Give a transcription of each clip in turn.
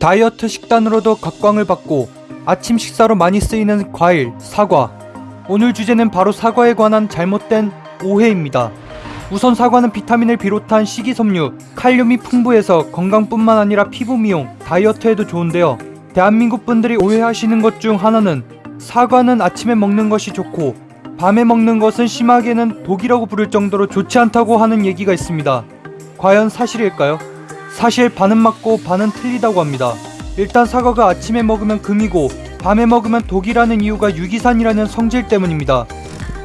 다이어트 식단으로도 각광을 받고 아침 식사로 많이 쓰이는 과일, 사과. 오늘 주제는 바로 사과에 관한 잘못된 오해입니다. 우선 사과는 비타민을 비롯한 식이섬유, 칼륨이 풍부해서 건강뿐만 아니라 피부 미용, 다이어트에도 좋은데요. 대한민국 분들이 오해하시는 것 중 하나는 사과는 아침에 먹는 것이 좋고 밤에 먹는 것은 심하게는 독이라고 부를 정도로 좋지 않다고 하는 얘기가 있습니다. 과연 사실일까요? 사실 반은 맞고 반은 틀리다고 합니다. 일단 사과가 아침에 먹으면 금이고 밤에 먹으면 독이라는 이유가 유기산이라는 성질 때문입니다.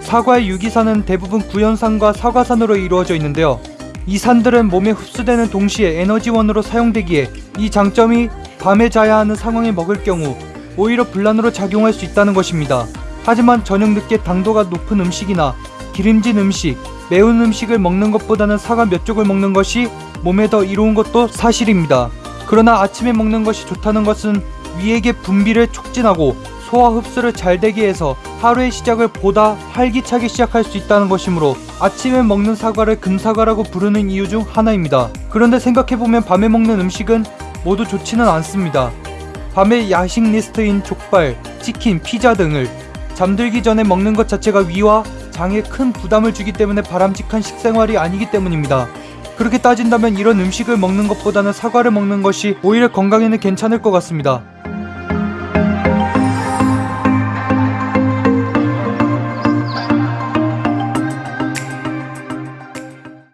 사과의 유기산은 대부분 구연산과 사과산으로 이루어져 있는데요. 이 산들은 몸에 흡수되는 동시에 에너지원으로 사용되기에 이 장점이 밤에 자야 하는 상황에 먹을 경우 오히려 불란으로 작용할 수 있다는 것입니다. 하지만 저녁 늦게 당도가 높은 음식이나 기름진 음식, 매운 음식을 먹는 것보다는 사과 몇 쪽을 먹는 것이 몸에 더 이로운 것도 사실입니다. 그러나 아침에 먹는 것이 좋다는 것은 위액의 분비를 촉진하고 소화 흡수를 잘 되게 해서 하루의 시작을 보다 활기차게 시작할 수 있다는 것이므로 아침에 먹는 사과를 금사과라고 부르는 이유 중 하나입니다. 그런데 생각해보면 밤에 먹는 음식은 모두 좋지는 않습니다. 밤에 야식 리스트인 족발, 치킨, 피자 등을 잠들기 전에 먹는 것 자체가 위와 장에 큰 부담을 주기 때문에 바람직한 식생활이 아니기 때문입니다. 그렇게 따진다면 이런 음식을 먹는 것보다는 사과를 먹는 것이 오히려 건강에는 괜찮을 것 같습니다.